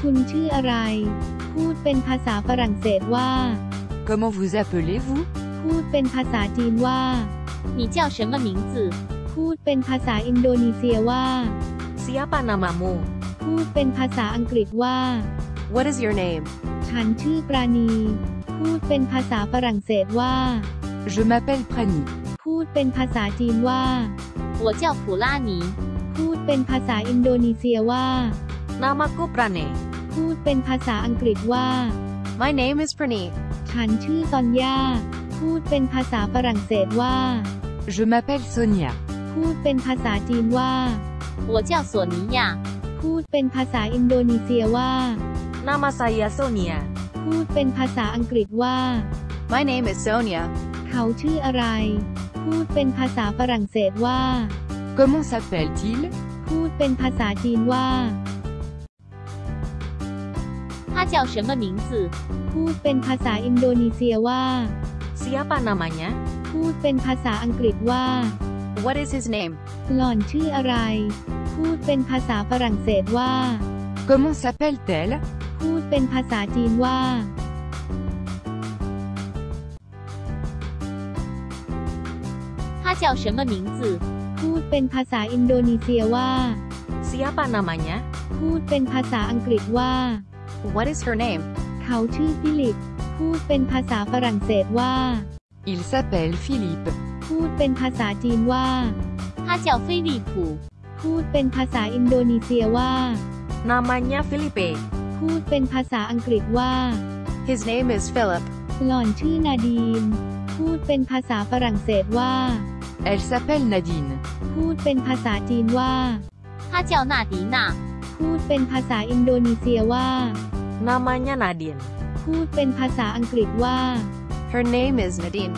คุณชื่ออะไร พูดเป็นภาษาฝรั่งเศสว่า Comment vous appelez-vous พูดเป็นภาษาจีนว่า 你叫什么名字？ พูดเป็นภาษาอินโดนีเซียว่า Siapa namamu? พูดเป็นภาษาอังกฤษว่า What is your name? ฉันชื่อปราณี พูดเป็นภาษาฝรั่งเศสว่า Je m'appelle Prani. พูดเป็นภาษาจีนว่า 我叫普拉尼。 พูดเป็นภาษาอินโดนีเซียว่า Namaku Prane. พูดเป็นภาษาอังกฤษว่า My name is Praneet. ฉันชื่อซอนยา พูดเป็นภาษาฝรั่งเศสว่า Je m'appelle Sonia. พูดเป็นภาษาจีนว่า 我叫索尼娅。 พูดเป็นภาษาอินโดนีเซียว่า Nama saya Sonia. พูดเป็นภาษาอังกฤษว่า My name is Sonia. เขาชื่ออะไร พูดเป็นภาษาฝรั่งเศสว่า Comment s'appelle-t-il พูดเป็นภาษาจีนว่า 他叫什么名字？ พูดเป็นภาษาอินโดนีเซียว่า Siapa namanya? พูดเป็นภาษาอังกฤษว่า What is his name? หล่อนชื่ออะไร พูดเป็นภาษาฝรั่งเศสว่า Comment s'appelle-t-elle พูดเป็นภาษาจีนว่า 他叫什么名字？ พูดเป็นภาษาอินโดนีเซียว่า Siapa namanya? พูดเป็นภาษาอังกฤษว่า What is her name? เขาชื่อฟิลิป พูดเป็นภาษาฝรั่งเศสว่า Il s'appelle Philippe. พูดเป็นภาษาจีนว่า 他叫菲利普。 พูดเป็นภาษาอินโดนีเซียว่า Namanya Felipe. พูดเป็นภาษาอังกฤษว่า His name is Philip. หล่อนชื่อนาดีน พูดเป็นภาษาฝรั่งเศสว่า Elle s'appelle Nadine. พูดเป็นภาษาจีนว่า 他叫纳迪娜。 พูดเป็นภาษาอินโดนีเซียว่า Namanya Nadine. พูดเป็นภาษาอังกฤษว่า Her name is Nadine.